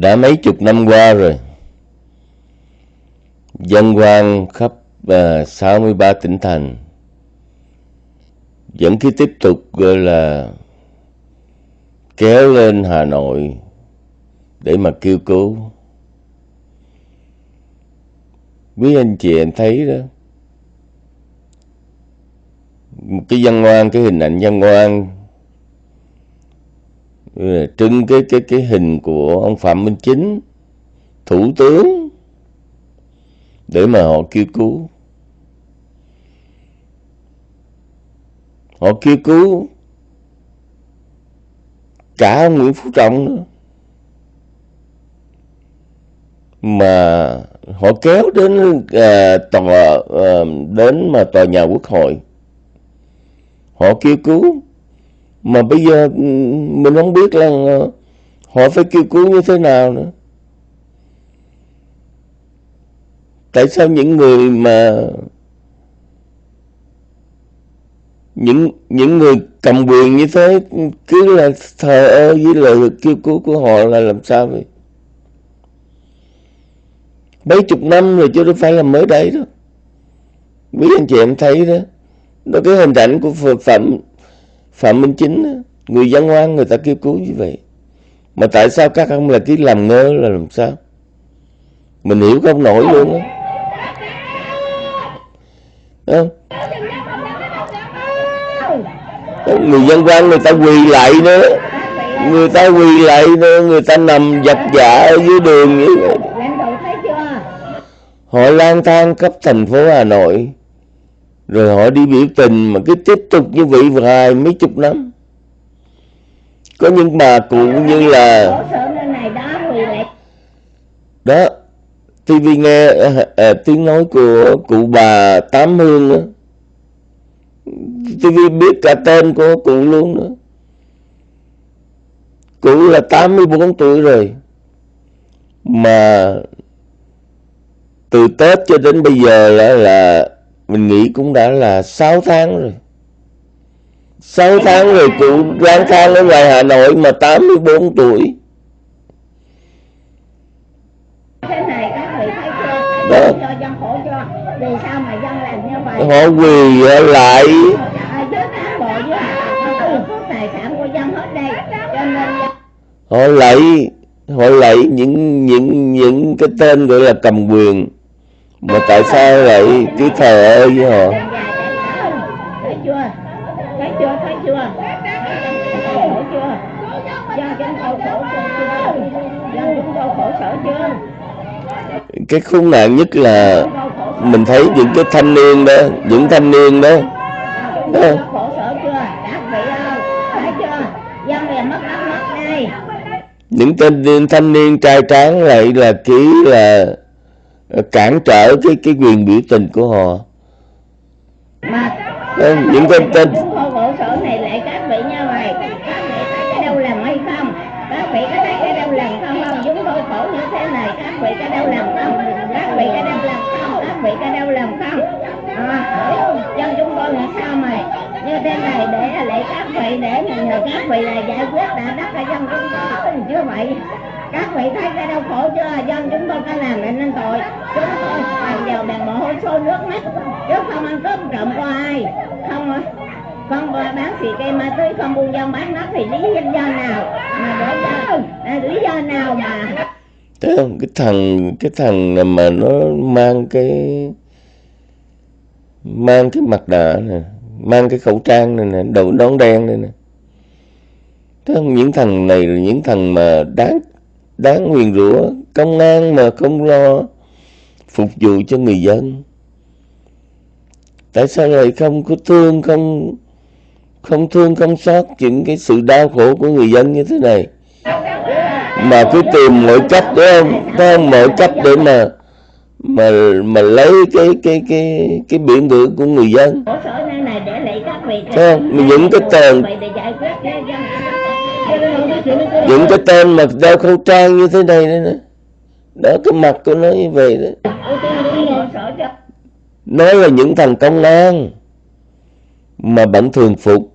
đã mấy chục năm qua rồi. Dân quan khắp à, uh, 63 tỉnh thành. Vẫn cứ tiếp tục gọi là kéo lên Hà Nội để mà kêu cứu. Quý anh chị em thấy đó, một cái văn ngoan, cái hình ảnh văn ngoan trưng cái cái cái hình của ông Phạm Minh Chính, thủ tướng để mà họ kêu cứu. Họ kêu cứu cả ông Nguyễn Phú Trọng nữa. Mà họ kéo đến à, tòa à, đến mà tòa nhà quốc hội. Họ kêu cứu mà bây giờ ừ, mình không biết là ờ, họ phải kêu cứu như thế nào nữa. Tại sao những người mà, những những người cầm quyền như thế, cứ là thờ ơ với lời kêu cứu của họ là làm sao vậy? Mấy chục năm rồi chứ đâu phải là mới đây đó. Quý anh chị em thấy đó. Đó, cái hình ảnh của phật Phạm Phạm Minh Chính. Người dân ngoan người ta kêu cứu như vậy. Mà tại sao các ông là cứ làm ngơ là làm sao? Mình hiểu không nổi luôn á. Không? người dân quan người ta quỳ lại nữa người ta quỳ lại nữa, người ta nằm giặt dạ ở dưới đường như vậy họ lang thang khắp thành phố Hà Nội rồi họ đi biểu tình mà cứ tiếp tục như vậy vài mấy chục năm. Có những bà cụ như là đó TV nghe à, à, tiếng nói của cụ bà Tám Hương đó TV biết cả tên của cụ luôn nữa cụ là 84 tuổi rồi. Mà từ Tết cho đến bây giờ là, là mình nghĩ cũng đã là 6 tháng rồi. 6 tháng rồi cụ lang thang ở ngoài Hà Nội mà 84 tuổi. Đó. cho dân khổ cho vì sao mà dân làm như vậy? Họ quỳ lại. Họ lấy họ lấy những những những cái tên gọi là cầm quyền mà tại sao lại cứ thờ ơ với họ. Thấy chưa? Thấy chưa? Thấy chưa? Khổ chưa? Do chúng tôi khổ chưa do chúng tôi khổ sở chưa cái khốn nạn nhất là mình thấy những cái thanh niên đó những thanh niên đó, đó. những niên thanh niên trai tráng lại là ký là cản trở cái cái quyền biểu tình của họ. Mà những cái tên khổ sở này lại các vị như vậy các vị thấy cái đâu làm hay không? Các vị có thấy cái đâu làm không không? Chúng tôi khổ như thế này. Các vị cái đâu làm không? Các vị cái đâu làm không? Các vị cái đâu làm không? À, dân chúng tôi là sao mày? Như thế này để lệ các vị để nhờ các vị là giải quyết đã đắc cho dân chúng tôi. Chứ vậy các vị thấy cái đau khổ chưa? Dân chúng tôi có làm để nên tội. Chúng tôi bằng dầu bằng mồ hôi xô nước mắt. Chứ không ăn cướp trộm qua ai? Không không bán xì cây ma túy không buôn dân bán đất thì lý do nào? Mà để lý do nào mà? Thấy không? Cái thằng cái thằng mà nó mang cái mang cái mặt nạ này, mang cái khẩu trang này nè, đầu nón đen này nè. Thấy không? Những thằng này là những thằng mà đáng đáng nguyền rủa, công an mà không lo phục vụ cho người dân. Tại sao lại không có thương không không thương không xót những cái sự đau khổ của người dân như thế này? mà cứ tìm mọi cách đấy không không mọi cách để mà mà mà lấy cái cái cái cái biển ngữ của người dân không những cái tên những cái tên mà đeo khẩu trang như thế này đấy nữa đó, cái mặt của nó như vậy đó. Nói là những thằng công an mà bận thường phục.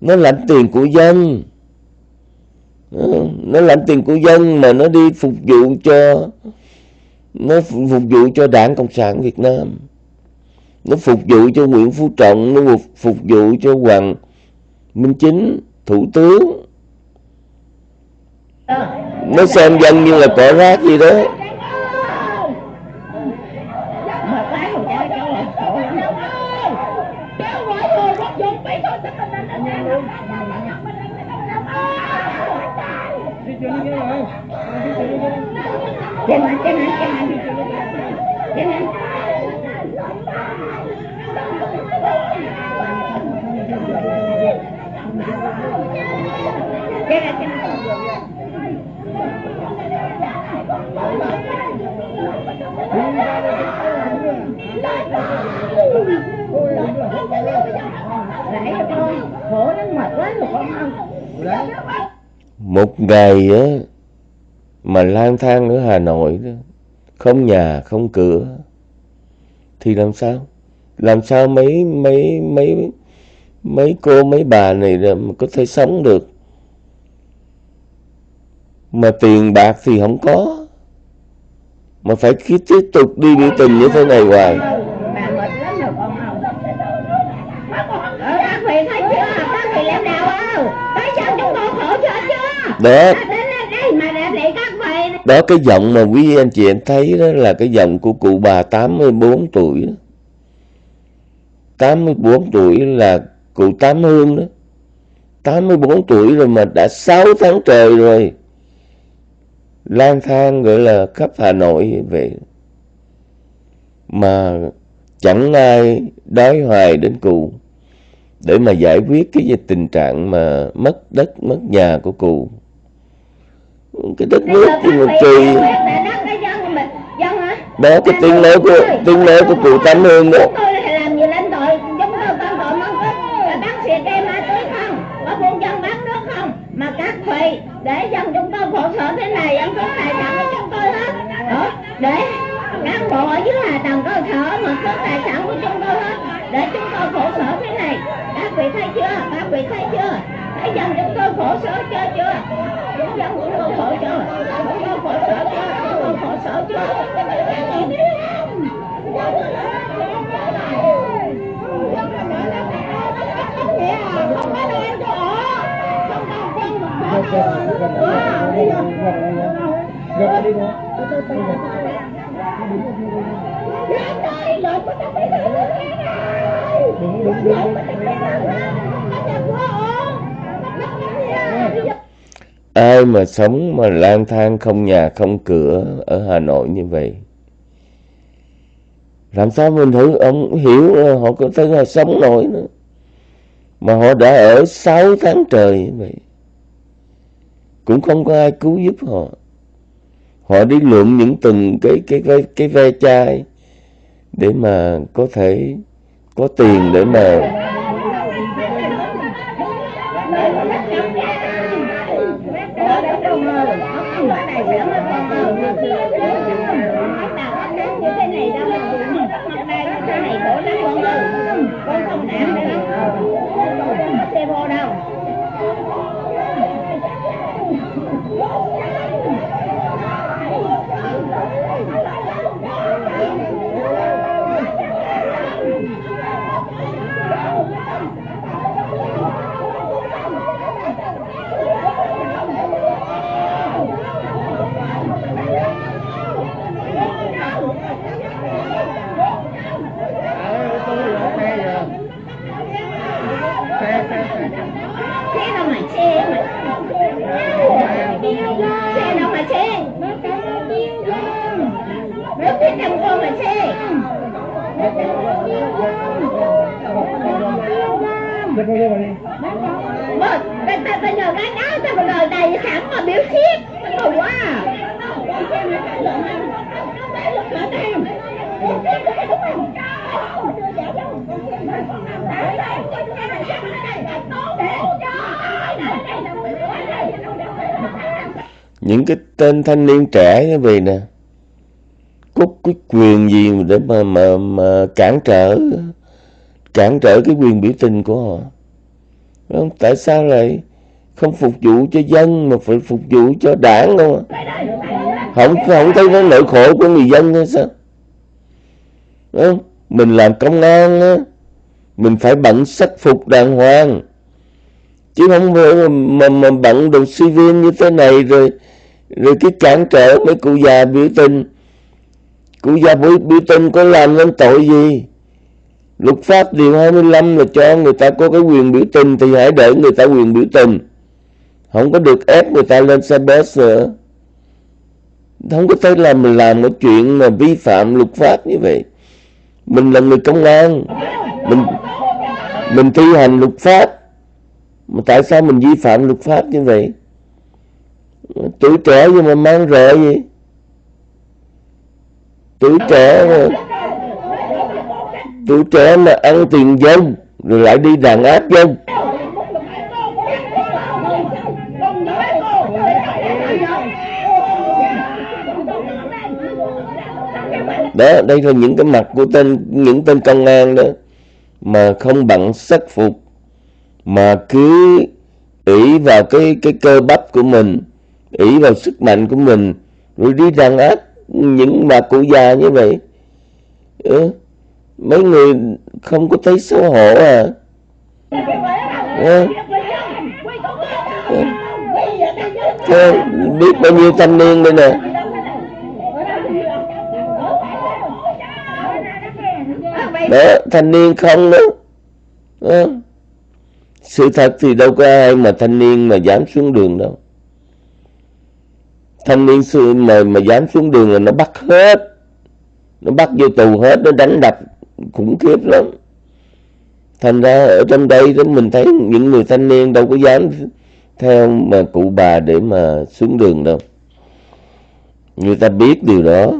Nó lãnh tiền của dân. Ờ, nó lãnh tiền của dân mà nó đi phục vụ cho, nó phục vụ cho đảng cộng sản việt nam. Nó phục vụ cho nguyễn phú trọng, nó phục vụ cho hoàng minh chính, thủ tướng nó xem dân như là cỏ rác gì đó Get it, get it trên mặt. Trên mặt. Trên mặt, trên mặt. Lại cho con, khổ lắm mệt quá rồi con không một ngày á mà lang thang ở Hà Nội đó, không nhà không cửa thì làm sao? Làm sao mấy mấy mấy mấy cô mấy bà này mà có thể sống được? Mà tiền bạc thì không có mà phải cứ tiếp tục đi biểu tình như thế này hoài. Đó. Đó, cái giọng mà quý anh chị em thấy đó là cái giọng của cụ bà 84 tuổi. 84 tuổi là cụ Tám Hương đó. 84 tuổi rồi mà đã 6 tháng trời rồi lang thang gọi là khắp Hà Nội vậy mà chẳng ai đói hoài đến cụ. Để mà giải quyết cái tình trạng mà mất đất mất nhà của cụ. Cái đất nước thì mà kỳ. dân dân đó cái tiếng nói của tiếng nói của cụ Tám Hương đó. Chúng tôi là dưới hạ tầng cơ sở mà số tài sản của chúng tôi hết. Để chúng tôi khổ sở thế này. Các vị thấy chưa? Các vị thấy chưa? Thấy dân chúng tôi khổ sở chưa? Chưa chúng dân chúng tôi khổ chưa? Chúng tôi khổ sở chưa? Chúng tôi khổ sở chưa Hãy subscribe cho kênh Ghiền Mì Gõ Để không bỏ lỡ những video hấp dẫn ai mà sống mà lang thang không nhà không cửa ở Hà Nội như vậy? Làm sao mình thử? Ông hiểu là họ có thể là sống nổi nữa. Mà họ đã ở 6 tháng trời như vậy. Cũng không có ai cứu giúp họ. Họ đi lượm những từng cái cái cái cái ve chai để mà có thể có tiền để mà xe đâu mà xe mà xe đâu mà xe Nước biết trong cô mà xe Một, ta ta ta nhờ cái đó ta còn đời đầy hẳn mà biểu thiết Tao quá những cái tên thanh niên trẻ như vậy nè. Có cái quyền gì để mà mà mà cản trở cản trở cái quyền biểu tình của họ? Đúng không? tại sao lại không phục vụ cho dân mà phải phục vụ cho đảng luôn không không thấy nó nỗi khổ của người dân hay sao? Không? mình làm công an á mình phải bận sắc phục đàng hoàng. Chứ không phải mà, mà bận đồ civil như thế này rồi rồi cái cản trở mấy cụ già biểu tình. Cụ già biểu, biểu tình có làm nên tội gì? Luật pháp điều 25 là cho người ta có cái quyền biểu tình thì hãy để người ta quyền biểu tình. Không có được ép người ta lên xe bus nữa. Không có thể làm mình làm một chuyện mà vi phạm luật pháp như vậy. Mình là người công an. Mình mình thi hành luật pháp. Mà tại sao mình vi phạm luật pháp như vậy? Tuổi trẻ nhưng mà mang rợ gì? Tuổi trẻ mà tuổi trẻ mà ăn tiền dân rồi lại đi đàn áp dân đó, đây là những cái mặt của tên những tên công an đó, mà không bằng sắc phục, mà cứ ỷ vào cái cái cơ bắp của mình ỷ vào sức mạnh của mình rồi đi đàn áp những bà cụ già như vậy ừ. mấy người không có thấy xấu hổ à ừ. Thế biết bao nhiêu thanh niên đây nè đó thanh niên không đó, đó. sự thật thì đâu có ai mà thanh niên mà dám xuống đường đâu thanh niên xưa mà mà dám xuống đường là nó bắt hết. Nó bắt vô tù hết, nó đánh đập khủng khiếp lắm. Thành ra ở trong đây đó mình thấy những người thanh niên đâu có dám theo mà cụ bà để mà xuống đường đâu. Người ta biết điều đó.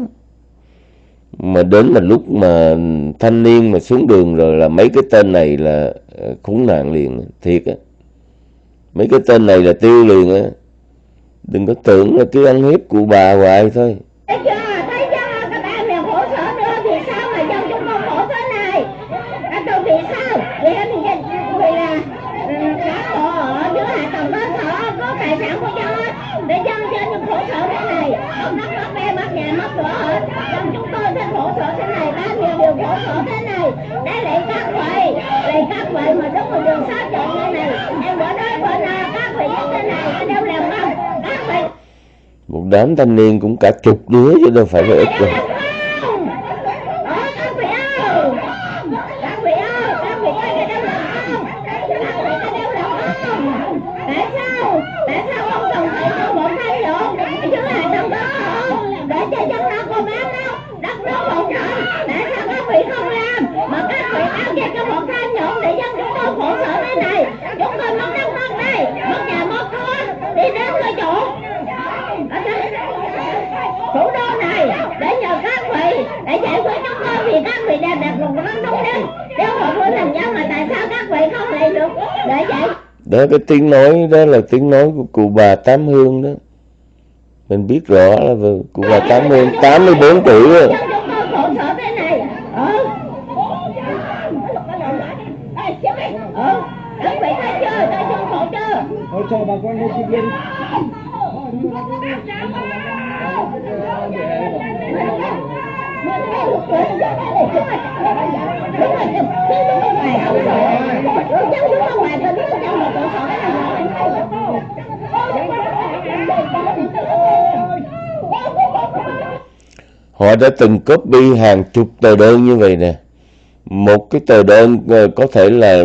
Mà đến là lúc mà thanh niên mà xuống đường rồi là mấy cái tên này là ờ, khốn nạn liền, thiệt á. Mấy cái tên này là tiêu liền á đừng có tưởng là cứ ăn hiếp cụ bà hoài thôi thấy chưa thấy chưa các bạn này khổ sở nữa thì sao mà dân chúng con khổ thế này à, tôi vì sao vì anh vì là cán bộ ở dưới hạ tầng cơ sở có tài sản của dân để dân cho những khổ sở thế này ông mất mất bè mất nhà mất cửa hết dân chúng tôi sẽ khổ sở thế này bao nhiêu điều khổ sở thế này để lại các vị lại các vị mà đúng là đường sát chọn như này em bỏ nói bỏ nào các vị như thế này ở đâu làm không các vị một đám thanh niên cũng cả chục đứa chứ đâu phải là ít đâu. Chúng tôi mất đất mất đây, mất nhà mất cửa, đi đến cái chỗ thủ đô này để nhờ các vị để giải quyết chúng tôi vì các vị đã đặt một nó đúng đắn nếu mà tôi thành dân mà tại sao các vị không lại được để giải đó cái tiếng nói đó là tiếng nói của cụ bà Tám Hương đó. Mình biết rõ là cụ bà Tám Hương 84 tuổi rồi. Dân chúng tôi khổ sở thế này ừ ừ các vị thấy chưa? Tôi chưa khổ chưa? Hỗ trợ bà con nhân viên họ đã từng copy hàng chục tờ đơn như vậy nè. Một cái tờ đơn ờ, có thể là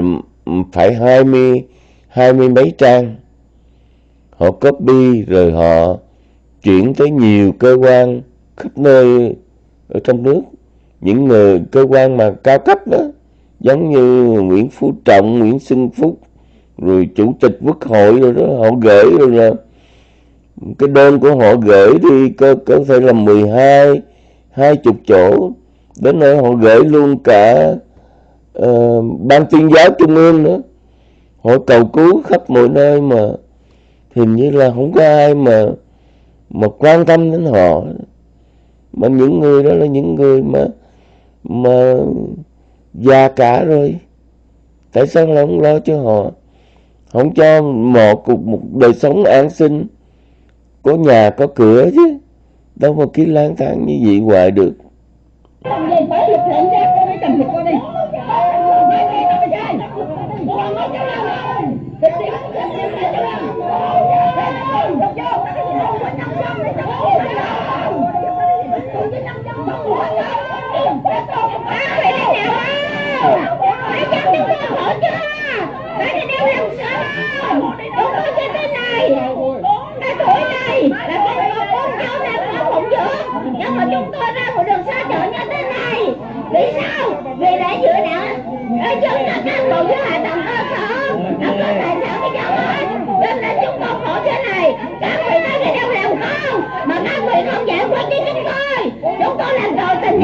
phải hai mươi hai mươi mấy trang. Họ copy rồi họ chuyển tới nhiều cơ quan, khắp nơi ở trong nước. Những người cơ quan mà cao cấp đó giống như Nguyễn Phú Trọng, Nguyễn Xuân Phúc rồi chủ tịch quốc hội rồi đó họ gửi rồi là cái đơn của họ gửi đi có có thể là 12 hai chục chỗ. Đến nơi họ gửi luôn cả uh, ban tuyên giáo trung ương nữa. Họ cầu cứu khắp mọi nơi mà. Hình như là không có ai mà mà quan tâm đến họ mà những người đó là những người mà mà già cả rồi. Tại sao là không lo cho họ? Không cho một một đời sống an sinh. Có nhà, có cửa chứ. Đâu mà cứ lang thang như vậy hoài được Làm gì tới lực lượng ra con đi cầm thịt con đi. Nhưng mà chúng tôi ra một đường xa chợ như thế này Vì sao? Vì để giữa đã Ở chân là cán bộ với hạ tầng cơ sở Nó có tài sản với nhau hết Cho nên chúng tôi khổ thế này Các vị nói cái đâu làm không Mà các vị không giải quyết với chúng tôi Chúng tôi làm tội tình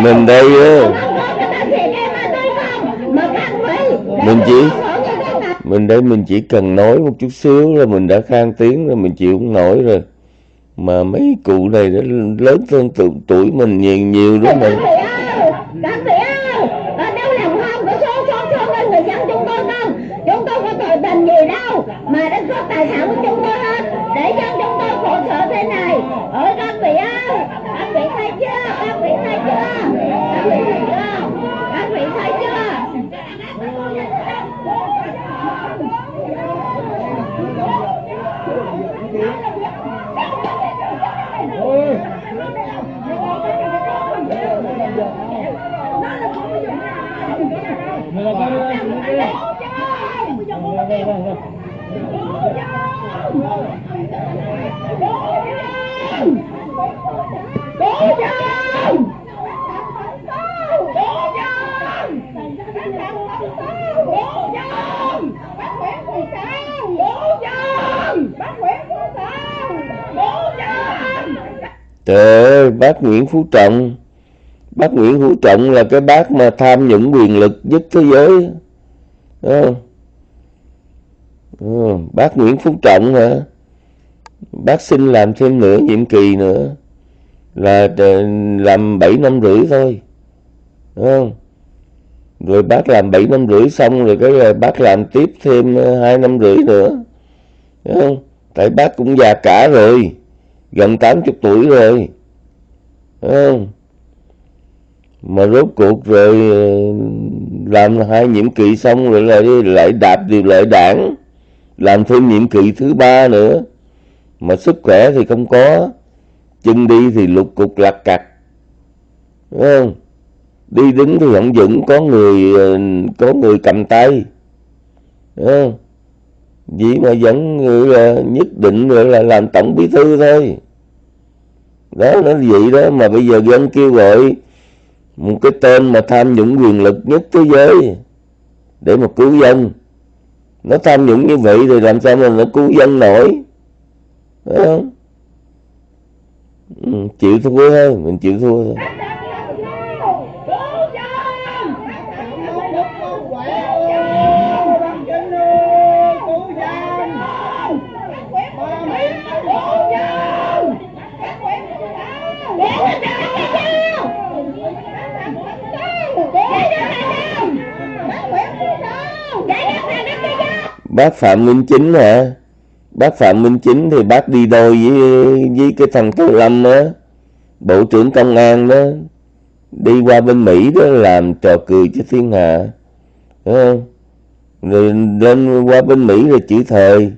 mình đây á Không có cái tên thiệt em mà tôi không Mà các vị mình chỉ- mình đây mình chỉ cần nói một chút xíu là mình đã khang tiếng rồi mình chịu không nổi rồi mà mấy cụ này nó lớn hơn tuổi, tuổi mình nhiều nhiều đúng không Các vị ơi, các vị ơi, ở đâu làm không có số số số với người dân chúng tôi không? Chúng tôi có tội tình gì đâu mà đã cướp tài sản của chúng tôi hết để dân chúng tôi khổ sở thế này. Ơi các vị ơi, các vị thấy chưa? Các vị thấy chưa? Các vị thấy chưa? Các vị thấy chưa? Cố dân! Cố dân! Cố dân! Bác Nguyễn Phù Sao! Cố dân! Bác Nguyễn Phù Sao! Cố dân! trời ơi bác Nguyễn Phú Trọng bác Nguyễn Phú Trọng là cái bác mà tham nhũng quyền lực nhất thế giới Đúng không? Ừ, bác Nguyễn Phú Trọng hả bác xin làm thêm nửa nhiệm kỳ nữa. Là ờ, làm 7 năm rưỡi thôi. Đúng không? rồi bác làm 7 năm rưỡi xong rồi cái rồi bác làm tiếp thêm ờ, hai năm rưỡi nữa. Đúng không? tại bác cũng già cả rồi. Gần 80 tuổi rồi. Đúng không? mà rốt cuộc rồi ờ, làm hai nhiệm kỳ xong rồi lại lại đạp điều lệ đảng làm thêm nhiệm kỳ thứ ba nữa. Mà sức khỏe thì không có, chân đi thì lục cục lạc cặt Đúng không? đi đứng thì không vững, có người ờ, có người cầm tay. Đúng không? vậy mà vẫn là nhất định là làm tổng bí thư thôi. Đó, nó vậy đó. Mà bây giờ dân kêu gọi một cái tên mà tham nhũng quyền lực nhất thế giới để mà cứu dân nó tham nhũng như vậy thì làm sao mà nó cứu dân nổi? Phải không? Ừ, chịu thua thôi mình chịu thua thôi. Bác phạm minh chính hả? Bác phạm minh chính thì bác đi đôi với với cái thằng tô lâm á bộ trưởng công an đó. Đi qua bên mỹ đó làm trò cười cho thiên hạ. Đúng không? Rồi lên qua bên mỹ rồi chữ thời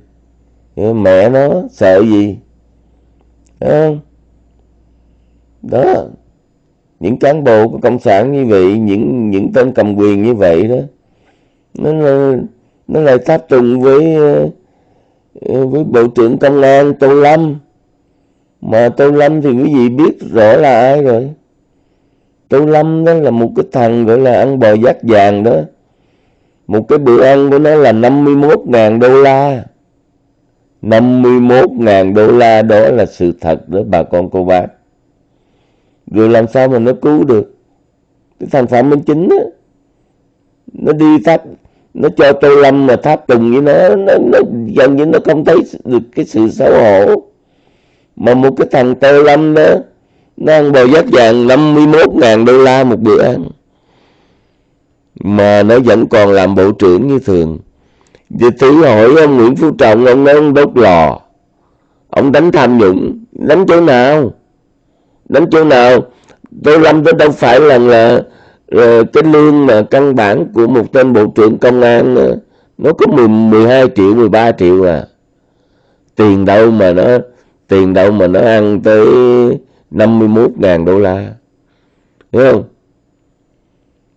mẹ nó sợ gì? Đúng không? Đó. Những cán bộ của cộng sản như vậy, những những tên cầm quyền như vậy đó. Nó nó nó lại tháp trùng với ờ, ờ, với bộ trưởng công an tô lâm. Mà tô lâm thì quý vị biết rõ là ai rồi. Tô lâm đó là một cái thằng gọi là ăn bò giác vàng đó. Một cái bữa ăn của nó là 51.000 đô la. 51.000 đô la đó là sự thật đó bà con cô bác. Rồi làm sao mà nó cứu được? Cái thằng phạm minh chính đó, nó đi tắt nó cho tô lâm mà tháp tùng với nó, nó, nó gần như nó không thấy được cái sự xấu hổ. Mà một cái thằng tô lâm đó nó ăn bò giáp vàng 51.000 đô la một bữa ăn. Mà nó vẫn còn làm bộ trưởng như thường. Thì thử hỏi ông Nguyễn Phú Trọng ông nói ông đốt lò. Ông đánh tham nhũng. Đánh chỗ nào? Đánh chỗ nào? Tôi lâm tôi đâu phải là là uh, cái lương mà căn bản của một tên bộ trưởng công an ờ, nó có 10, 12 triệu 13 triệu à. Tiền đâu mà nó tiền đâu mà nó ăn tới 51.000 đô la. Hiểu không?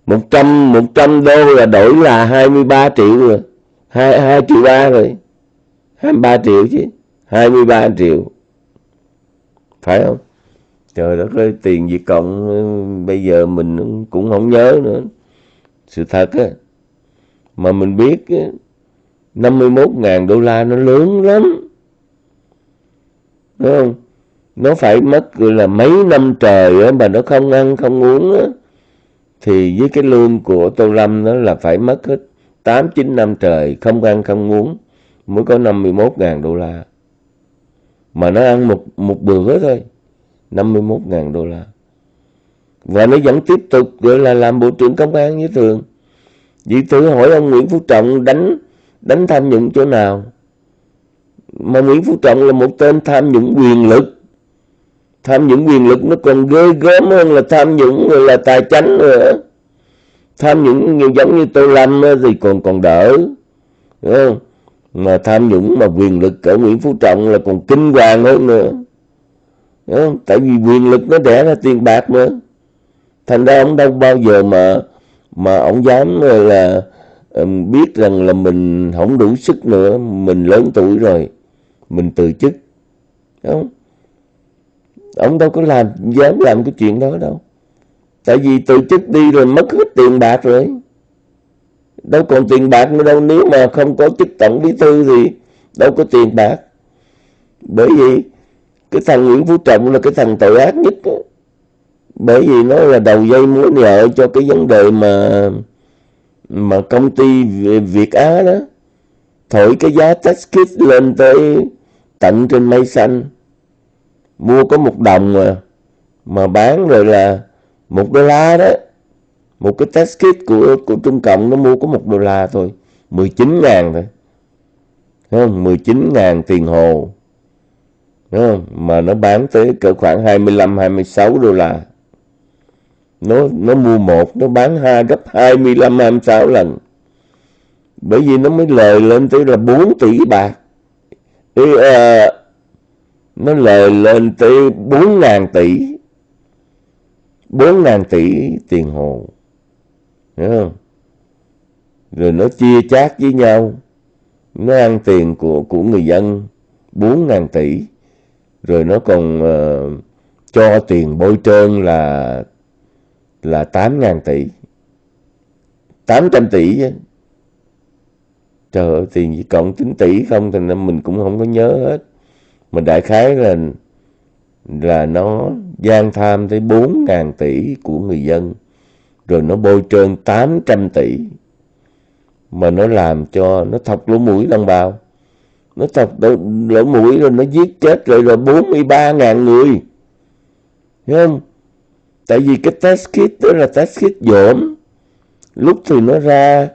100 100 đô là đổi là 23 triệu rồi. 2, 2 triệu 3 rồi. 23 triệu chứ. 23 triệu. Phải không? Trời đất ơi, tiền Việt Cộng ừ, bây giờ mình cũng không nhớ nữa. Sự thật á, mà mình biết 51 ngàn đô la nó lớn lắm. Đúng không? Nó phải mất gọi là mấy năm trời á, mà nó không ăn, không uống á. Thì với cái lương của Tô Lâm nó là phải mất hết 8 9 năm trời, không ăn, không uống, mới có 51 ngàn đô la. Mà nó ăn một một bữa thôi. 51 ngàn đô la. Và nó vẫn tiếp tục gọi là làm bộ trưởng công an như thường. Vì thử hỏi ông Nguyễn Phú Trọng đánh đánh tham nhũng chỗ nào? Mà Nguyễn Phú Trọng là một tên tham nhũng quyền lực. Tham nhũng quyền lực nó còn ghê gớm hơn là tham nhũng người là tài chánh nữa. Tham nhũng như giống như Tô Lâm thì còn còn đỡ. Đúng không? Mà tham nhũng mà quyền lực ở Nguyễn Phú Trọng là còn kinh hoàng hơn nữa đúng không? tại vì quyền lực nó đẻ ra tiền bạc nữa thành ra ông đâu bao giờ mà mà ông dám là biết rằng là mình không đủ sức nữa, mình lớn tuổi rồi, mình từ chức. Đúng không? ông đâu có làm, dám làm cái chuyện đó đâu. Tại vì từ chức đi rồi mất hết tiền bạc rồi. Đâu còn tiền bạc nữa đâu, nếu mà không có chức tổng bí thư thì đâu có tiền bạc. Bởi vì cái thằng Nguyễn Phú Trọng là cái thằng tội ác nhất đó. bởi vì nó là đầu dây mối nhợ cho cái vấn đề mà mà công ty Việt Á đó. Thổi cái giá test kit lên tới tận trên mây xanh. Mua có một đồng mà mà bán rồi là một đô la đó. Một cái test kit của của Trung Cộng nó mua có một đô la thôi. 19 ngàn thôi. Đúng không? 19 ngàn tiền hồ. Đúng không? mà nó bán tới cỡ khoảng 25 26 đô la nó nó mua một nó bán hai gấp 25 26 lần bởi vì nó mới lời lên tới là 4 tỷ bạc Ý, à, nó lời lên tới 4.000 tỷ 4.000 tỷ tiền hồ Hiểu không? Rồi nó chia chác với nhau. Nó ăn tiền của của người dân 4.000 tỷ. Rồi nó còn uh, cho tiền bôi trơn là là 8.000 tỷ. 800 tỷ chứ. Trời ơi, tiền chỉ cộng 9 tỷ không thì mình cũng không có nhớ hết. Mà đại khái là là nó gian tham tới 4.000 tỷ của người dân rồi nó bôi trơn 800 tỷ mà nó làm cho nó thọc lỗ mũi đồng bào nó thọc lỗ mũi rồi nó giết chết rồi rồi 43 ngàn người. Thấy không? Tại vì cái test kit đó là test kit dỗm. Lúc thì nó ra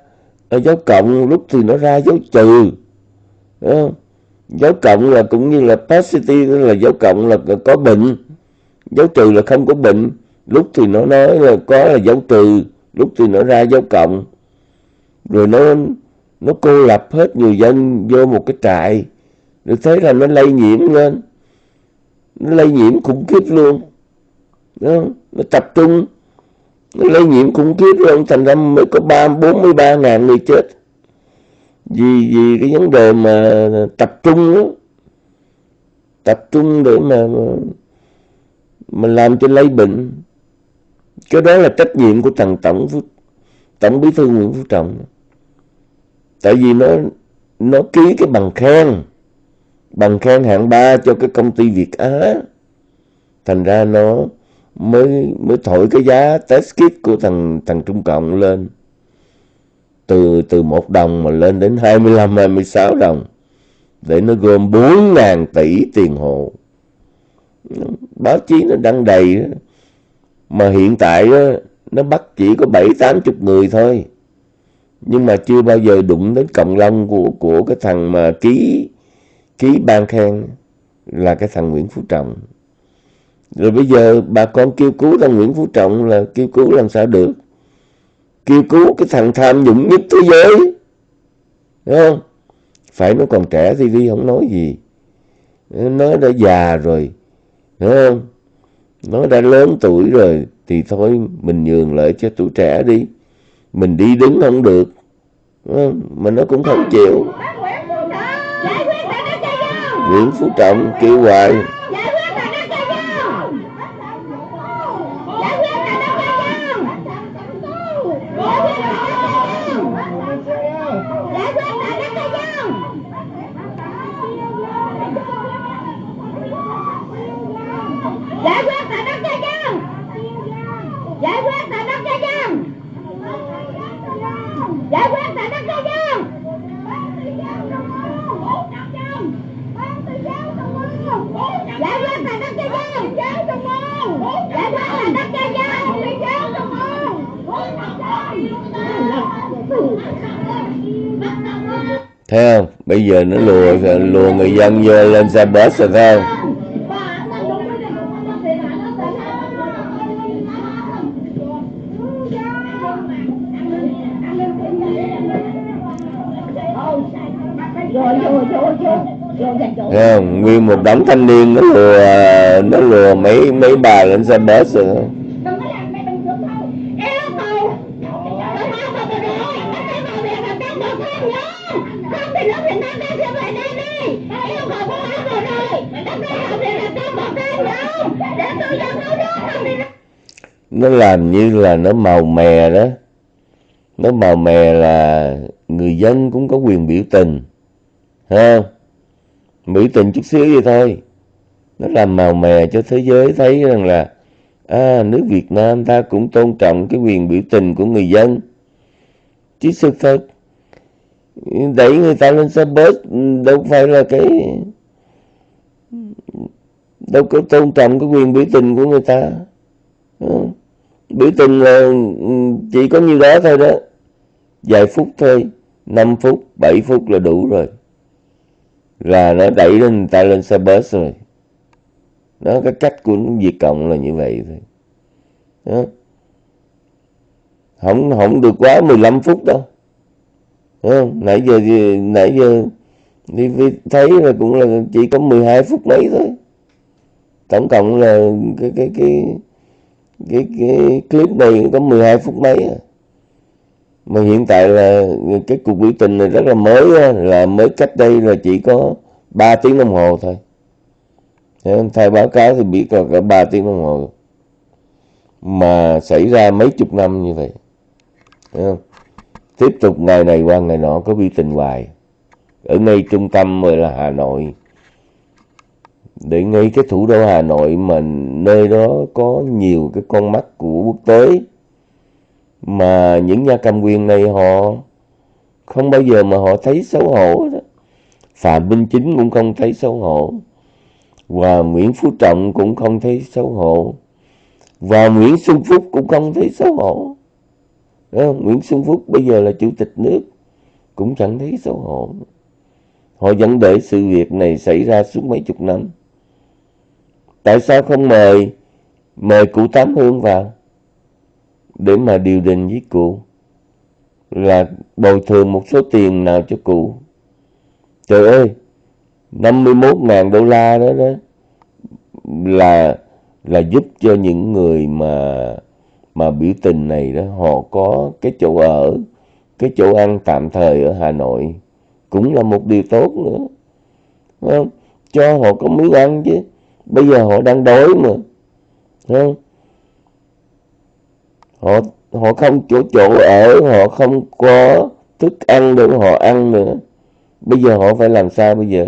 dấu cộng, lúc thì nó ra dấu trừ. Không? dấu cộng là cũng như là positive là dấu cộng là có bệnh. Dấu trừ là không có bệnh. Lúc thì nó nói là có là dấu trừ, lúc thì nó ra dấu cộng. Rồi nó nó cô lập hết người dân vô một cái trại. Được thế là nó lây nhiễm lên. Nó lây nhiễm khủng khiếp luôn. Đó. nó tập trung. Nó lây nhiễm khủng khiếp luôn, thành ra mới có ba, bốn mươi ba ngàn người chết. Vì vì cái vấn đề mà tập trung đó tập trung để mà mà làm cho lây bệnh. Cái đó là trách nhiệm của thằng tổng tổng bí thư nguyễn phú trọng tại vì nó nó ký cái bằng khen. Bằng khen hạng ba cho cái công ty việt á. Thành ra nó mới mới thổi cái giá test kit của thằng thằng trung cộng lên. Từ từ một đồng mà lên đến 25 26 đồng. Để nó gom 4 ngàn tỷ tiền hộ. Báo chí nó đăng đầy mà hiện tại nó bắt chỉ có bảy, tám chục người thôi nhưng mà chưa bao giờ đụng đến cộng long của của cái thằng mà ký ký ban khen là cái thằng Nguyễn Phú Trọng. Rồi bây giờ bà con kêu cứu thằng Nguyễn Phú Trọng là kêu cứu làm sao được? Kêu cứu cái thằng tham nhũng nhất thế giới. Đúng không? Phải nó còn trẻ thì đi, không nói gì. Nó đã già rồi đúng không? Nó đã lớn tuổi rồi thì thôi, mình nhường lại cho tuổi trẻ đi mình đi đứng không được. Mà nó cũng không chịu. Nguyễn Phú Trọng kêu hoài thấy không bây giờ nó lùa lùa người dân vô lên xe bus rồi thấy không Thấy không? Nguyên một đống thanh niên nó lùa nó lùa mấy mấy bà lên xe bus rồi nó làm như là nó màu mè đó. Nó màu mè là người dân cũng có quyền biểu tình. Ha? Biểu tình chút xíu vậy thôi. Nó làm màu mè cho thế giới thấy rằng là à, nước Việt Nam ta cũng tôn trọng cái quyền biểu tình của người dân. Chứ sự thật đẩy người ta lên xe bus đâu phải là cái đâu có tôn trọng cái quyền biểu tình của người ta biểu tình là ừ, chỉ có nhiêu đó thôi đó. Vài phút thôi 5 phút 7 phút là đủ rồi. Là nó đẩy lên, người ta lên xe bus rồi. Đó, cái cách của Việt Cộng là như vậy thôi. Đó. không không được quá 15 phút đâu. Đó. nãy giờ nãy giờ đi thấy là cũng là chỉ có 12 phút mấy thôi. Tổng cộng là cái cái cái cái, cái clip này có 12 phút mấy à. mà hiện tại là cái cuộc biểu tình này rất là mới là mới cách đây là chỉ có 3 tiếng đồng hồ thôi. Thay báo cáo thì biết là cả 3 tiếng đồng hồ. Mà xảy ra mấy chục năm như vậy. Không? tiếp tục ngày này qua ngày nọ có biểu tình hoài. Ở ngay trung tâm rồi là Hà Nội để ngay cái thủ đô Hà Nội mà nơi đó có nhiều cái con mắt của quốc tế. Mà những nhà cầm quyền này họ không bao giờ mà họ thấy xấu hổ đó. Phạm Minh Chính cũng không thấy xấu hổ. Và Nguyễn Phú Trọng cũng không thấy xấu hổ. Và Nguyễn Xuân Phúc cũng không thấy xấu hổ. Không? Nguyễn Xuân Phúc bây giờ là chủ tịch nước, cũng chẳng thấy xấu hổ. Họ vẫn để sự việc này xảy ra suốt mấy chục năm tại sao không mời mời cụ Tám Hương vào? Để mà điều đình với cụ. Là bồi thường một số tiền nào cho cụ. Trời ơi 51.000 đô la đó đó là là giúp cho những người mà mà biểu tình này đó, họ có cái chỗ ở, cái chỗ ăn tạm thời ở Hà Nội. Cũng là một điều tốt nữa. Không? cho họ có miếng ăn chứ bây giờ họ đang đói mà. Không? họ họ không chỗ chỗ ở họ không có thức ăn để họ ăn nữa. Bây giờ họ phải làm sao bây giờ?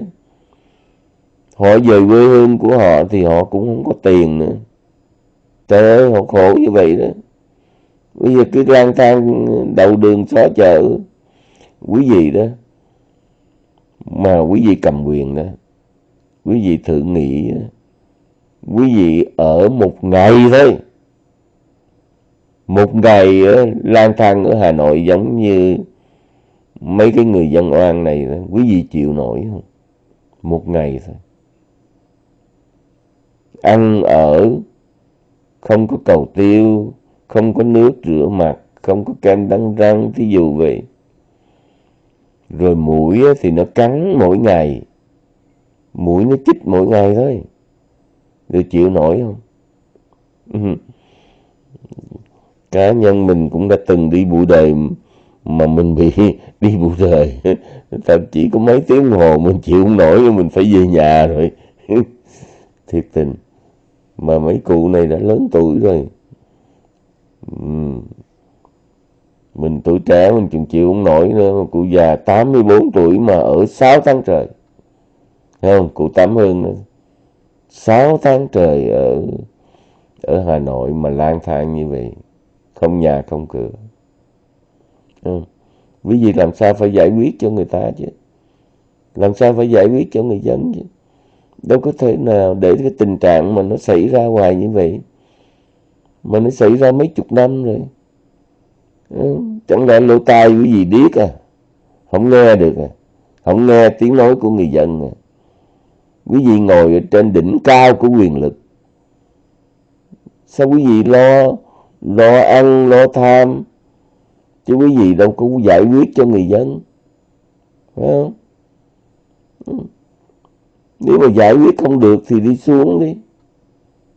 Họ về quê hương của họ thì họ cũng không có tiền nữa. Trời ơi họ khổ như vậy đó. Bây giờ cứ lang thang đầu đường xó chợ. Quý vị đó mà quý vị cầm quyền đó. Quý vị thử nghĩ đó, quý vị ở một ngày thôi. Một ngày ờ, lang thang ở Hà Nội giống như mấy cái người dân oan này quý vị chịu nổi không? Một ngày thôi. Ăn ở, không có cầu tiêu, không có nước rửa mặt, không có kem đánh răng, thí dụ vậy. Rồi mũi thì nó cắn mỗi ngày. Mũi nó chích mỗi ngày thôi rồi chịu nổi không? Cá nhân mình cũng đã từng đi bụi đời mà mình bị đi bụi đời. Thậm chí có mấy tiếng đồng hồ mình chịu không nổi, mình phải về nhà rồi. Thiệt tình. Mà mấy cụ này đã lớn tuổi rồi. Mình tuổi trẻ mình chịu chịu không nổi nữa cụ già 84 tuổi mà ở 6 tháng trời. Thấy không? Cụ Tám hơn nữa. 6 tháng trời ở ở Hà Nội mà lang thang như vậy, không nhà, không cửa. Ừ. quý vị làm sao phải giải quyết cho người ta chứ? Làm sao phải giải quyết cho người dân chứ? Đâu có thể nào để cái tình trạng mà nó xảy ra hoài như vậy, mà nó xảy ra mấy chục năm rồi. Ừ. chẳng lẽ lỗ tai quý vị điếc à? Không nghe được à? Không nghe tiếng nói của người dân à? Quý vị ngồi trên đỉnh cao của quyền lực. Sao quý vị lo lo ăn, lo tham? Chứ quý vị đâu có giải quyết cho người dân. Phải không? Nếu mà giải quyết không được thì đi xuống đi.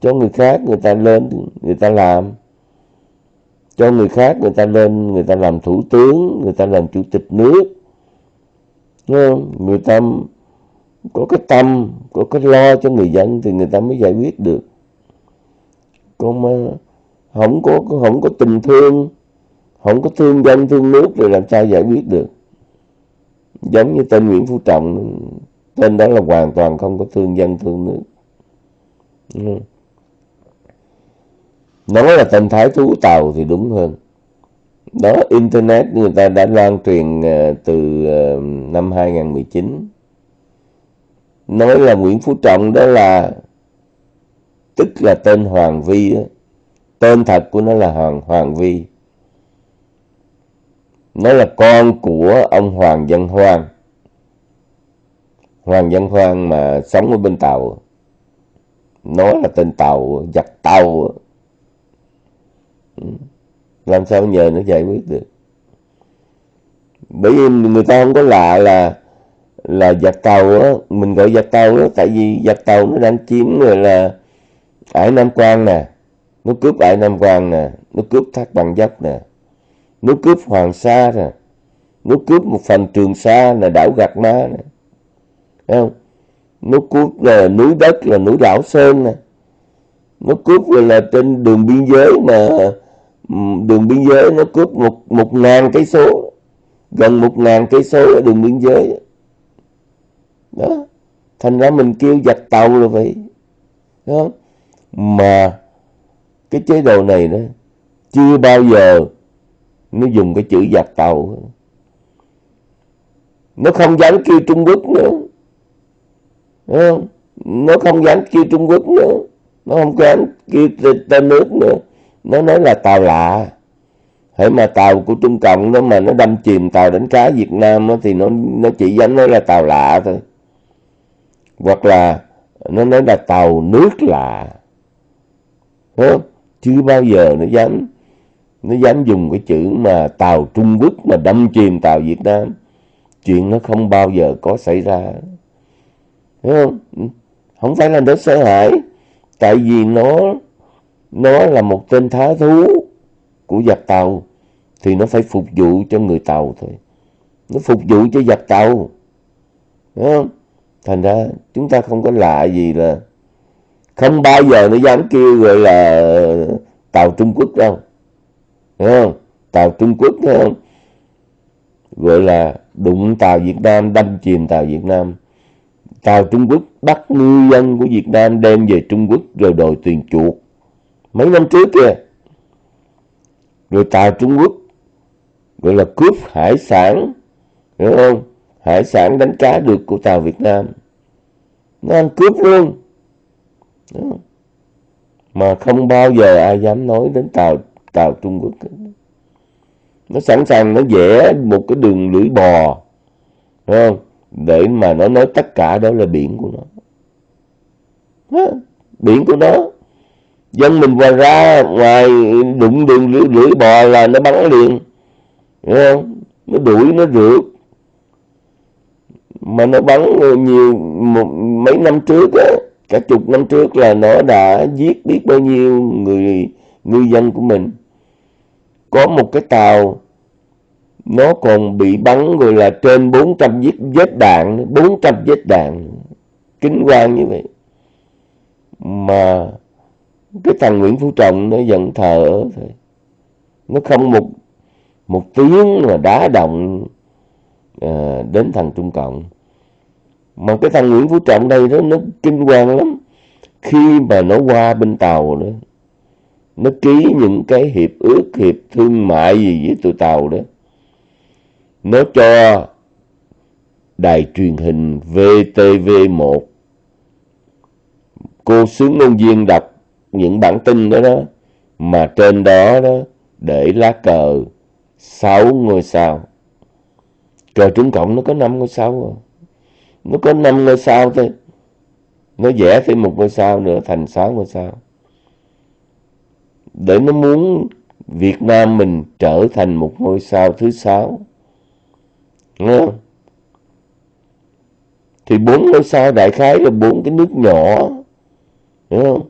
Cho người khác người ta lên, người ta làm. Cho người khác người ta lên, người ta làm thủ tướng, người ta làm chủ tịch nước. Đúng không? người ta có cái tâm, có cái lo cho người dân thì người ta mới giải quyết được. Còn mà không có không có tình thương, không có thương dân, thương nước rồi làm sao giải quyết được? Giống như tên Nguyễn Phú Trọng, tên đó là hoàn toàn không có thương dân, thương nước. Ừ. nói là tên Thái Thú Tàu thì đúng hơn. Đó, internet người ta đã lan truyền ờ, từ ờ, năm 2019 nói là Nguyễn Phú Trọng đó là, tức là tên Hoàng Vi đó. tên thật của nó là Hoàng Hoàng Vi. Nó là con của ông Hoàng Văn Hoan Hoàng Văn Hoan mà sống ở bên Tàu nó là tên Tàu, giặc Tàu ừ. làm sao nhờ nó giải quyết được? Bởi vì người ta không có lạ là là giặc tàu á, mình gọi giặc tàu đó tại vì giặc tàu nó đang chiếm rồi là ải nam quan nè, nó cướp ải nam quan nè, nó cướp thác bằng dốc nè, nó cướp hoàng sa nè, nó cướp một phần trường sa là đảo gạc Ma nè. Thấy không? Nó cướp là núi đất là núi đảo sơn nè. Nó cướp rồi là trên đường biên giới mà đường biên giới nó cướp một một ngàn cây số, gần một ngàn cây số ở đường biên giới đó. Thành ra mình kêu giặc tàu là vậy. Đó. Mà cái chế độ này đó chưa bao giờ nó dùng cái chữ giặc tàu. Nó không dám kêu Trung Quốc nữa. Không? nó không dám kêu Trung Quốc nữa. Nó không dám kêu tên nước nữa. Nó nói là tàu lạ. Hãy mà tàu của Trung Cộng đó mà nó đâm chìm tàu đánh cá Việt Nam đó, thì nó nó chỉ dám nói là tàu lạ thôi hoặc là nó nói là tàu nước lạ. Đúng chứ bao giờ nó dám nó dám dùng cái chữ mà tàu Trung Quốc mà đâm chìm tàu Việt Nam. Chuyện nó không bao giờ có xảy ra. Thấy không? Không phải là nó sợ hãi. Tại vì nó nó là một tên thá thú của giặc tàu, thì nó phải phục vụ cho người tàu thôi. Nó phục vụ cho giặc tàu. Đúng không? Thành ra chúng ta không có lạ gì là không bao giờ nó dám kêu gọi là tàu Trung Quốc đâu. Đúng không? tàu Trung Quốc không? gọi là đụng tàu Việt Nam, đâm chìm tàu Việt Nam. Tàu Trung Quốc bắt ngư dân của Việt Nam đem về Trung Quốc rồi đòi tiền chuộc. Mấy năm trước kìa. Rồi tàu Trung Quốc gọi là cướp hải sản. Đúng không? Hải sản đánh cá được của tàu Việt Nam. Nó ăn cướp luôn. Mà không bao giờ ai dám nói đến tàu tàu Trung Quốc nó sẵn sàng nó vẽ một cái đường lưỡi bò đúng không? Để mà nó nói tất cả đó là biển của nó. Đó, biển của nó. Dân mình qua ra ngoài đụng đường lưỡi, lưỡi bò là nó bắn liền Đúng không? Nó đuổi nó rượt mà nó bắn nhiều một, mấy năm trước á cả chục năm trước là nó đã giết biết bao nhiêu người ngư dân của mình. Có một cái tàu nó còn bị bắn gọi là trên 400 vết, vết đạn 400 vết đạn kính quan như vậy. Mà cái thằng Nguyễn Phú Trọng nó giận thờ thôi. Nó không một một tiếng mà đá động à, đến thằng Trung Cộng mà cái thằng Nguyễn Phú Trọng đây đó, nó kinh hoàng lắm. Khi mà nó qua bên Tàu đó, nó ký những cái hiệp ước, hiệp thương mại gì với tụi Tàu đó. Nó cho đài truyền hình VTV1 cô sướng ngôn viên đọc những bản tin đó đó, mà trên đó đó để lá cờ sáu ngôi sao. Cờ trúng Cộng nó có năm ngôi sao rồi nó có năm ngôi sao thôi nó vẽ thêm một ngôi sao nữa, thành sáu ngôi sao. Để nó muốn Việt Nam mình trở thành một ngôi sao thứ sáu. Đúng không? thì bốn ngôi sao đại khái là bốn cái nước nhỏ. Đúng không?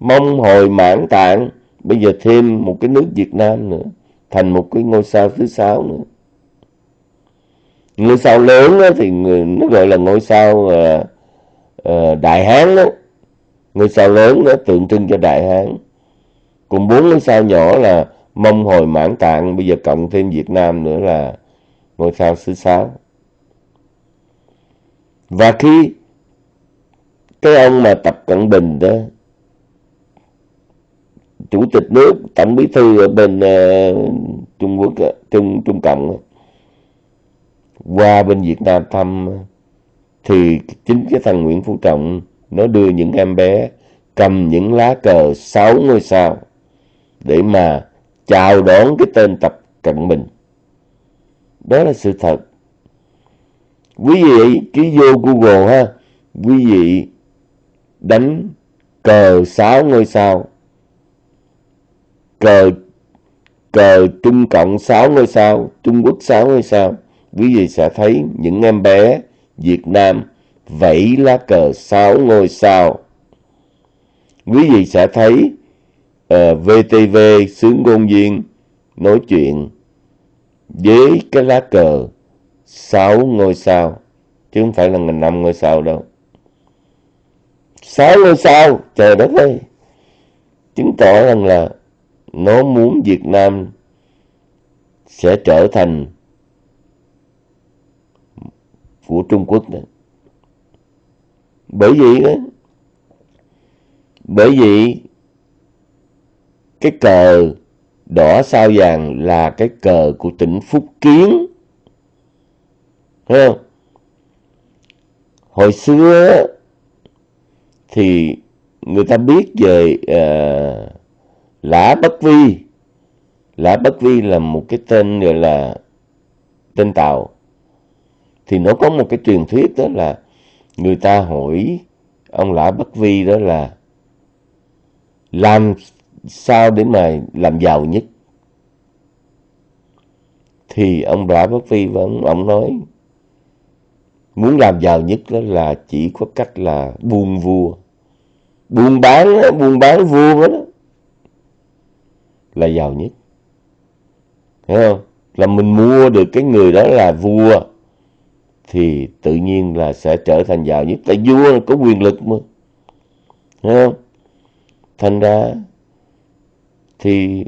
Mong hồi mãn tạng, bây giờ thêm một cái nước Việt Nam nữa, thành một cái ngôi sao thứ sáu nữa ngôi sao lớn đó, thì người, nó gọi là ngôi sao uh, uh, đại hán đó ngôi sao lớn nó tượng trưng cho đại hán. Cùng bốn ngôi sao nhỏ là mông hồi mãn tạng bây giờ cộng thêm Việt Nam nữa là ngôi sao thứ sáu và khi cái ông mà tập cận bình đó chủ tịch nước tổng bí thư ở bên uh, trung quốc trung trung cộng qua bên việt nam thăm thì chính cái thằng nguyễn phú trọng nó đưa những em bé cầm những lá cờ sáu ngôi sao để mà chào đón cái tên tập cận bình. Đó là sự thật. Quý vị cứ vô google ha. Quý vị đánh cờ sáu ngôi sao. Cờ cờ Trung Cộng sáu ngôi sao, Trung Quốc sáu ngôi sao, quý vị sẽ thấy những em bé Việt Nam vẫy lá cờ sáu ngôi sao. Quý vị sẽ thấy ờ, uh, VTV sướng ngôn viên nói chuyện với cái lá cờ sáu ngôi sao, chứ không phải là mình năm ngôi sao đâu. Sáu ngôi sao, trời đất ơi, chứng tỏ rằng là nó muốn Việt Nam sẽ trở thành của Trung Quốc đó. Bởi vì đó, bởi vì cái cờ đỏ sao vàng là cái cờ của tỉnh Phúc Kiến. Thấy không? Hồi xưa thì người ta biết về uh, Lã Bất Vi Lã Bất Vi là một cái tên gọi là tên Tàu thì nó có một cái truyền thuyết đó là người ta hỏi ông Lã Bất Vi đó là làm sao để mà làm giàu nhất? Thì ông Lã Bất Vi vẫn ông nói, muốn làm giàu nhất đó là chỉ có cách là buôn vua. Buôn bán buôn bán vua đó là giàu nhất. Hiểu không? Là mình mua được cái người đó là vua thì tự nhiên là sẽ trở thành giàu nhất. Tại vua có quyền lực mà. Thấy không? Thành ra thì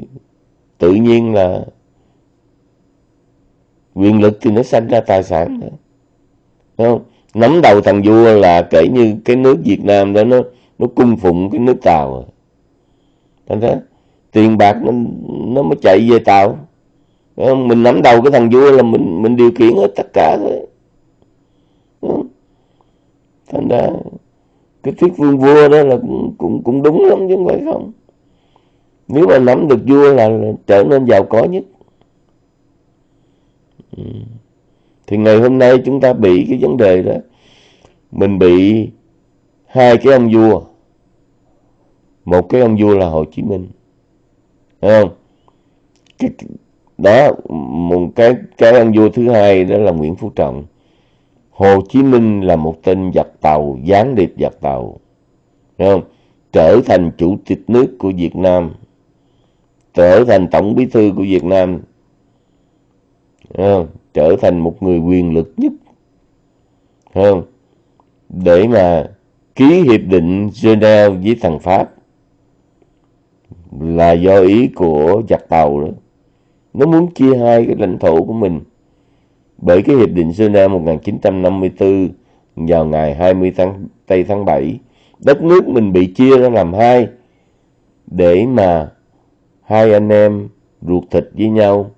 tự nhiên là quyền lực thì nó sanh ra tài sản. Đó. Đúng không? nắm đầu thằng vua là kể như cái nước Việt Nam đó nó nó cung phụng cái nước Tàu. Thành ra tiền bạc nó, nó mới chạy về tàu. Mình nắm đầu cái thằng vua là mình mình điều khiển hết tất cả thôi thành ra cái thuyết vương vua đó là cũng cũng, cũng đúng lắm chứ không phải không. Nếu mà nắm được vua là, là trở nên giàu có nhất. Ừ. thì ngày hôm nay chúng ta bị cái vấn đề đó. Mình bị hai cái ông vua. Một cái ông vua là Hồ Chí Minh. Thấy không? Cái, đó một cái cái ông vua thứ hai đó là Nguyễn Phú Trọng. Hồ Chí Minh là một tên giặc tàu, gián điệp giặc tàu, thấy không trở thành chủ tịch nước của Việt Nam, trở thành tổng bí thư của Việt Nam không? trở thành một người quyền lực nhất không? để mà ký hiệp định Geneva với thằng Pháp là do ý của giặc tàu đó nó muốn chia hai cái lãnh thổ của mình bởi cái hiệp định Geneva 1954 vào ngày 20 tháng tây tháng 7 đất nước mình bị chia ra làm hai để mà hai anh em ruột thịt với nhau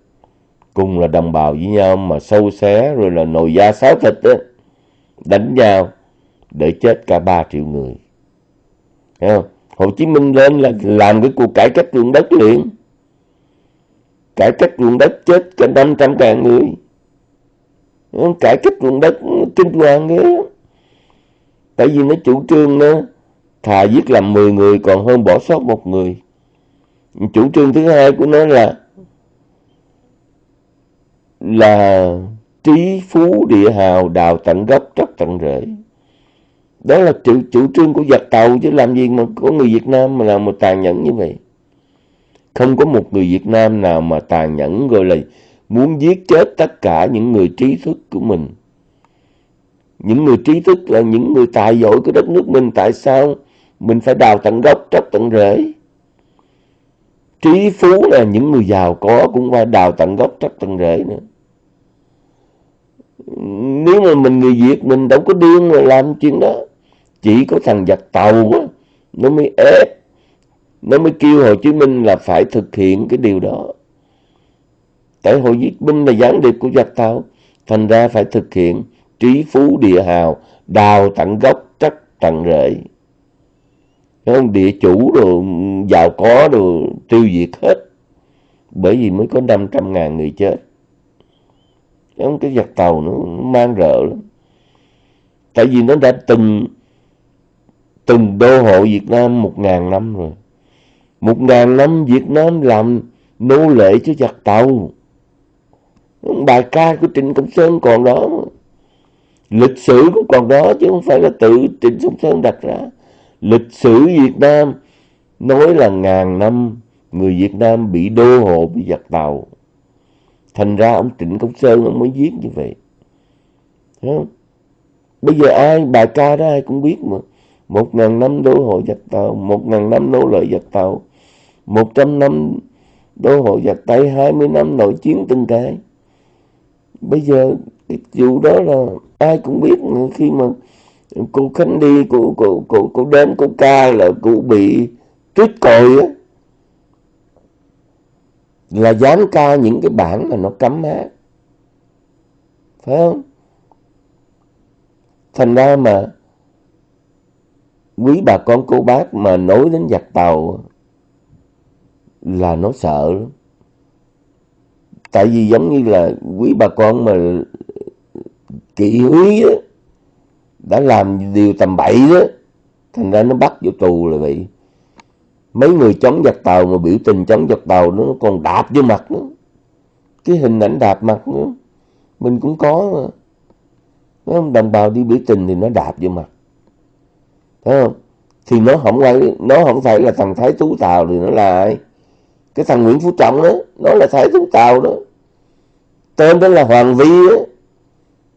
cùng là đồng bào với nhau mà sâu xé rồi là nồi da sáo thịt đó, đánh nhau để chết cả 3 triệu người. Thấy không? Hồ Chí Minh lên là làm cái cuộc cải cách ruộng đất liền. Cải cách ruộng đất chết cả 500 ngàn người cải cách ruộng đất kinh hoàng ghê tại vì nó chủ trương nó thà giết làm 10 người còn hơn bỏ sót một người. Chủ trương thứ hai của nó là là trí phú địa hào đào tận gốc tróc tận rễ. Đó là chủ, chủ trương của giặc tàu chứ làm gì mà có người Việt Nam mà làm một tàn nhẫn như vậy. Không có một người Việt Nam nào mà tàn nhẫn gọi là muốn giết chết tất cả những người trí thức của mình. Những người trí thức là những người tài giỏi của đất nước mình. Tại sao? Mình phải đào tận gốc, tróc tận rễ. Trí phú là những người giàu có cũng phải đào tận gốc, tróc tận rễ nữa. Nếu mà mình người Việt, mình đâu có điên mà làm chuyện đó. Chỉ có thằng giặc tàu á, nó mới ép, nó mới kêu Hồ Chí Minh là phải thực hiện cái điều đó tại hội giết binh là gián điệp của giặc tàu thành ra phải thực hiện trí phú địa hào, đào tận gốc chắc tận rễ. Không địa chủ rồi giàu có rồi tiêu diệt hết. Bởi vì mới có 500 ngàn người chết. Không cái giặc tàu nó mang rợ lắm. Tại vì nó đã từng từng đô hộ Việt Nam một ngàn năm rồi. Một ngàn năm Việt Nam làm nô lệ cho giặc tàu bài ca của Trịnh Công Sơn còn đó. Lịch sử cũng còn đó chứ không phải là tự Trịnh Công Sơn đặt ra. Lịch sử Việt Nam nói là ngàn năm người Việt Nam bị đô hộ, bị giặc tàu. Thành ra ông Trịnh Công Sơn ông mới viết như vậy. Không? bây giờ ai bài ca đó ai cũng biết mà. Một ngàn năm đô hộ giặc tàu, một ngàn năm nô lệ giặc tàu, một trăm năm đô hộ giặc tây hai mươi năm nội chiến từng cái bây giờ cái vụ đó là ai cũng biết khi mà cô Khánh đi cô cô cô cô đến cô ca là cô bị tuyết còi á. Là dám ca những cái bản mà nó cấm hát phải không? Thành ra mà quý bà con cô bác mà nói đến giặc tàu là nó sợ lắm tại vì giống như là quý bà con mà kỵ húy á, đã làm điều tầm bậy đó, thành ra nó bắt vô tù là vậy. Mấy người chống giặc tàu mà biểu tình chống giặc tàu nó còn đạp vô mặt nữa. Cái hình ảnh đạp mặt nữa. Mình cũng có mà. Thấy không? đồng bào đi biểu tình thì nó đạp vô mặt. Thấy không? Thì nó không phải, nó không phải là thằng thái tú tàu thì nó là ai? Cái thằng nguyễn phú trọng đó nó là thái thú tàu đó. Tên đó là hoàng vi á.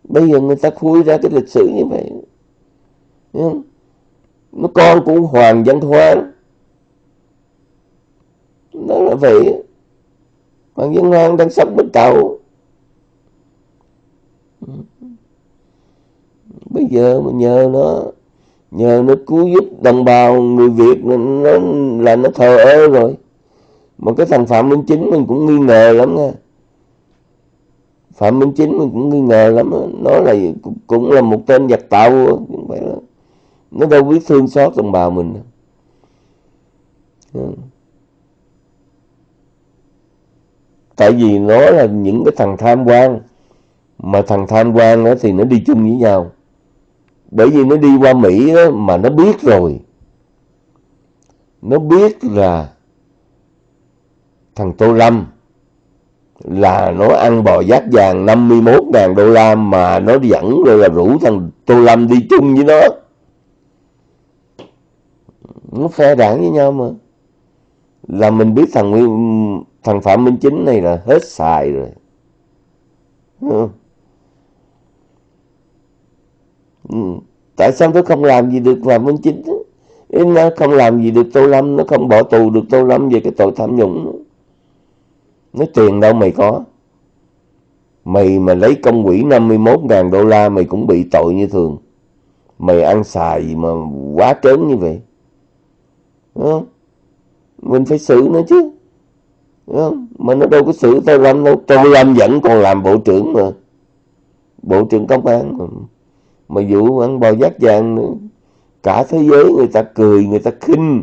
Bây giờ người ta khui ra cái lịch sử như vậy. Không? nó con của hoàng văn hoan. Nó là vậy hoàng văn hoan đang sống bên tàu. Bây giờ mà nhờ nó nhờ nó cứu giúp đồng bào người việt nó, là nó thờ ơ rồi mà cái thằng phạm minh chính mình cũng nghi ngờ lắm nha phạm minh chính mình cũng nghi ngờ lắm nó là cũng là một tên giặc tạo không phải đó. nó đâu biết thương xót đồng bào mình dạ. tại vì nó là những cái thằng tham quan. Mà thằng tham quan đó thì nó đi chung với nhau. Bởi vì nó đi qua Mỹ đó, mà nó biết rồi. Nó biết là thằng Tô Lâm là nó ăn bò giác vàng 51.000 đô la mà nó dẫn rồi là rủ thằng Tô Lâm đi chung với nó. Nó phe đảng với nhau mà. Là mình biết thằng Nguyên, thằng Phạm Minh Chính này là hết xài rồi. Ừ. Ừ. tại sao nó không làm gì được Phạm Minh Chính? Nó không làm gì được Tô Lâm, nó không bỏ tù được Tô Lâm về cái tội tham nhũng nó tiền đâu mày có. Mày mà lấy công quỹ 51.000 đô la mày cũng bị tội như thường. Mày ăn xài gì mà quá trớn như vậy? Đúng không? mình phải xử nó chứ. Đúng không? mà nó đâu có xử tao Lâm đâu. Tao Lâm vẫn còn làm bộ trưởng mà. Bộ trưởng công an mà, mà vụ ăn bò giác vàng nữa. Cả thế giới người ta cười người ta khinh.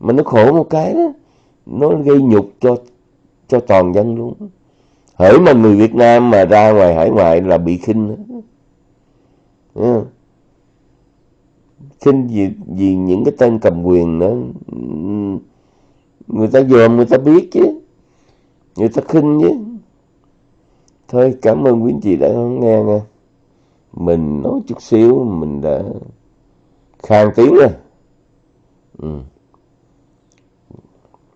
Mà nó khổ một cái đó nó gây nhục cho cho toàn dân luôn. Hỡi mà người Việt Nam mà ra ngoài hải ngoại là bị khinh đó. khinh vì, vì những cái tên cầm quyền đó. Người ta dòm người ta biết chứ. Người ta khinh chứ. Thôi cảm ơn quý anh chị đã nghe nha. Mình nói chút xíu mình đã khang tiếng rồi. Ừ.